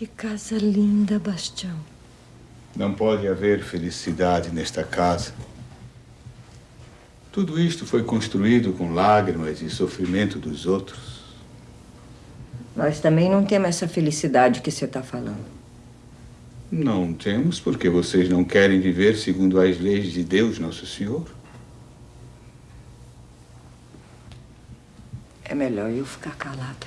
Que casa linda, Bastião. Não pode haver felicidade nesta casa. Tudo isto foi construído com lágrimas e sofrimento dos outros. Nós também não temos essa felicidade que você está falando. Não temos porque vocês não querem viver segundo as leis de Deus, Nosso Senhor. É melhor eu ficar calada.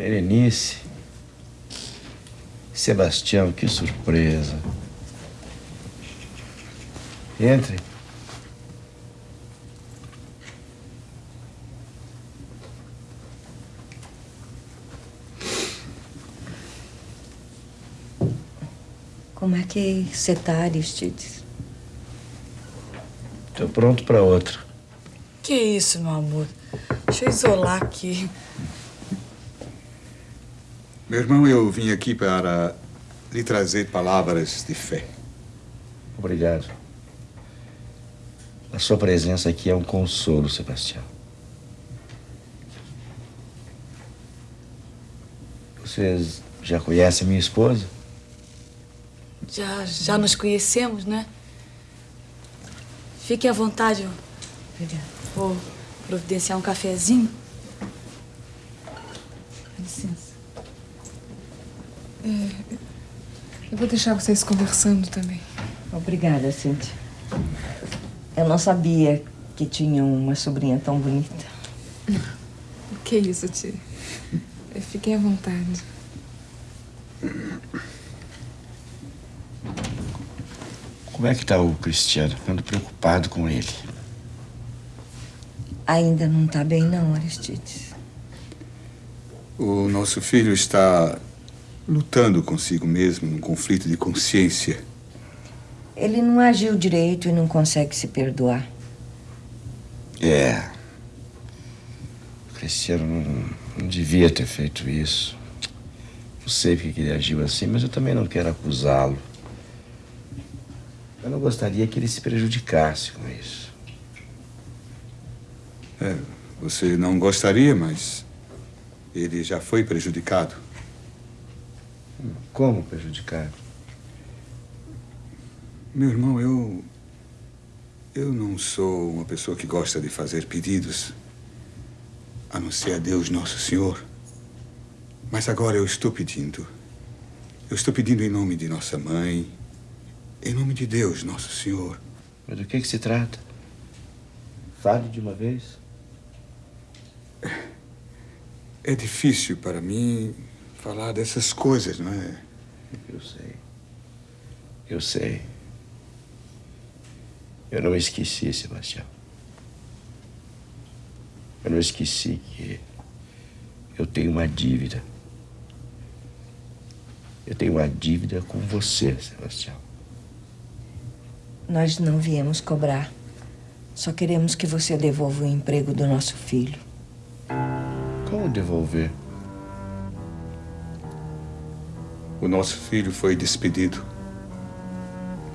Berenice. Sebastião, que surpresa. Entre. Como é que você tá, Aristides? Tô pronto para outra. Que isso, meu amor? Deixa eu isolar aqui. Meu irmão, eu vim aqui para lhe trazer palavras de fé. Obrigado. A sua presença aqui é um consolo, Sebastião. Vocês já conhecem minha esposa? Já, já nos conhecemos, né? Fique à vontade. eu Obrigada. Vou providenciar um cafezinho. Com licença. Eu vou deixar vocês conversando também. Obrigada, Cíntia. Eu não sabia que tinha uma sobrinha tão bonita. O que é isso, tia? Fiquem à vontade. Como é que tá o Cristiano? Ando preocupado com ele. Ainda não tá bem, não, Aristides. O nosso filho está lutando consigo mesmo num conflito de consciência. Ele não agiu direito e não consegue se perdoar. É. O Cristiano não, não devia ter feito isso. Não sei porque que ele agiu assim, mas eu também não quero acusá-lo. Eu não gostaria que ele se prejudicasse com isso. É, você não gostaria, mas ele já foi prejudicado. Como prejudicado? Meu irmão, eu. Eu não sou uma pessoa que gosta de fazer pedidos, a não ser a Deus Nosso Senhor. Mas agora eu estou pedindo. Eu estou pedindo em nome de nossa mãe, em nome de Deus Nosso Senhor. Mas do que, que se trata? Fale de uma vez. É difícil para mim falar dessas coisas, não é? Eu sei. Eu sei. Eu não esqueci, Sebastião. Eu não esqueci que eu tenho uma dívida. Eu tenho uma dívida com você, Sebastião. Nós não viemos cobrar. Só queremos que você devolva o emprego do nosso filho. Como devolver? O nosso filho foi despedido.